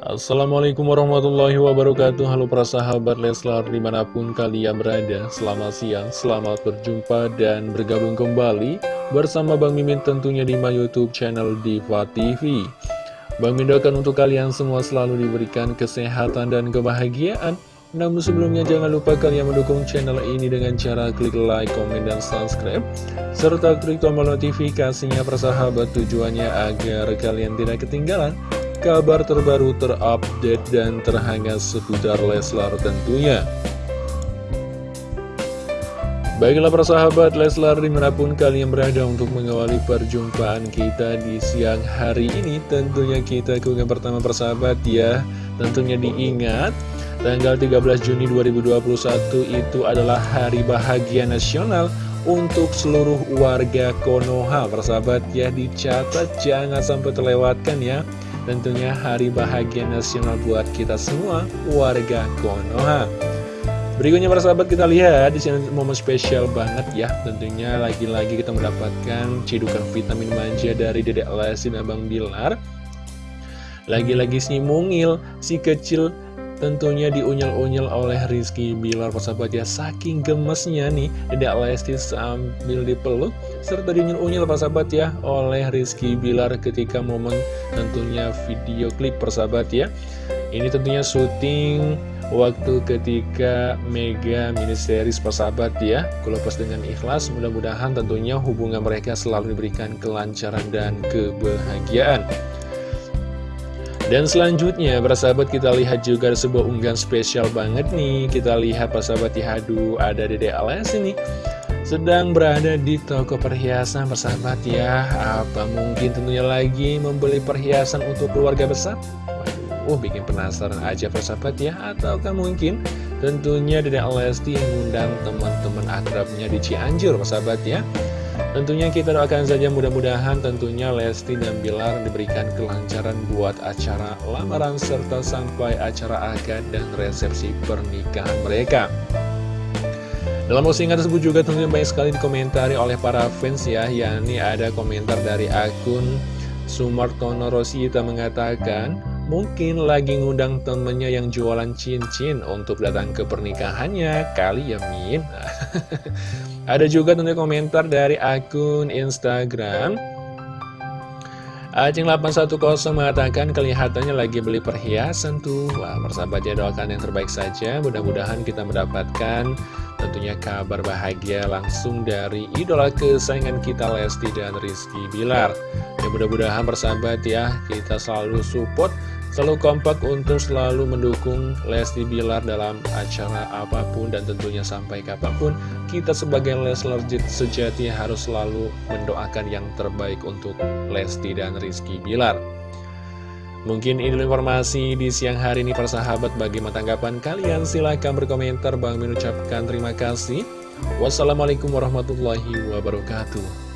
Assalamualaikum warahmatullahi wabarakatuh. Halo para sahabat Leslar di mana pun kalian berada Selamat siang, selamat berjumpa dan bergabung kembali Bersama Bang Mimin tentunya di my youtube channel Diva TV Bang Mimin doakan untuk kalian semua selalu diberikan kesehatan dan kebahagiaan. Namun sebelumnya jangan lupa kalian mendukung channel ini dengan cara klik like, komen, dan subscribe Serta klik tombol notifikasinya persahabat tujuannya agar kalian tidak ketinggalan kabar terbaru terupdate dan terhangat seputar Leslar tentunya. Baiklah para sahabat Leslar di mana pun kalian berada untuk mengawali perjumpaan kita di siang hari ini Tentunya kita ke pertama persahabat ya. Tentunya diingat tanggal 13 Juni 2021 itu adalah hari bahagia nasional untuk seluruh warga Konoha. Persahabat ya dicatat jangan sampai terlewatkan ya Tentunya hari bahagia nasional buat kita semua, warga Konoha. Berikutnya para sahabat kita lihat di sini momen spesial banget ya. Tentunya lagi-lagi kita mendapatkan cidukan vitamin manja dari Dedek Lesti dan Bang Bilar. Lagi-lagi si mungil, si kecil Tentunya diunyel-unyel oleh Rizky Bilar persahabat ya. Saking gemesnya nih Dedek Lesti sambil dipeluk Serta diunyel-unyel persahabat ya Oleh Rizky Bilar ketika momen tentunya video klip persahabat ya. Ini tentunya syuting waktu ketika Mega mini series persahabat ya. Kulepas dengan ikhlas mudah-mudahan tentunya hubungan mereka selalu diberikan kelancaran dan kebahagiaan dan selanjutnya, para sahabat kita lihat juga sebuah unggahan spesial banget nih. Kita lihat para sahabat ya, aduh ada Dede Alas ini. Sedang berada di toko perhiasan persahabat ya. Apa mungkin tentunya lagi membeli perhiasan untuk keluarga besar? Waduh, bikin penasaran aja persahabat ya. Ataukah mungkin tentunya Dede Alesti mengundang teman-teman akrabnya di Cianjur persahabat ya. Tentunya kita doakan saja mudah-mudahan tentunya Lesti dan Bilar diberikan kelancaran buat acara lamaran serta sampai acara akad dan resepsi pernikahan mereka. Dalam postingan tersebut juga tentunya banyak sekali dikomentari oleh para fans ya, yakni ada komentar dari akun Sumartono Rosita mengatakan, Mungkin lagi ngundang temennya yang jualan cincin untuk datang ke pernikahannya Kali ya Min Ada juga tentunya komentar dari akun Instagram. Acing810 mengatakan kelihatannya lagi beli perhiasan tuh. Wah persahabatnya doakan yang terbaik saja. Mudah-mudahan kita mendapatkan tentunya kabar bahagia langsung dari idola kesayangan kita Lesti dan Rizky Bilar. Ya mudah-mudahan persahabat ya kita selalu support Selalu kompak untuk selalu mendukung Lesti Bilar dalam acara apa pun dan tentunya sampai kapan pun kita sebagai Leslar sejati harus selalu mendoakan yang terbaik untuk Lesti dan Rizky Bilar. Mungkin ini informasi di siang hari ini persahabat bagaimana tanggapan kalian silahkan berkomentar Bang mengucapkan terima kasih. Wassalamualaikum warahmatullahi wabarakatuh.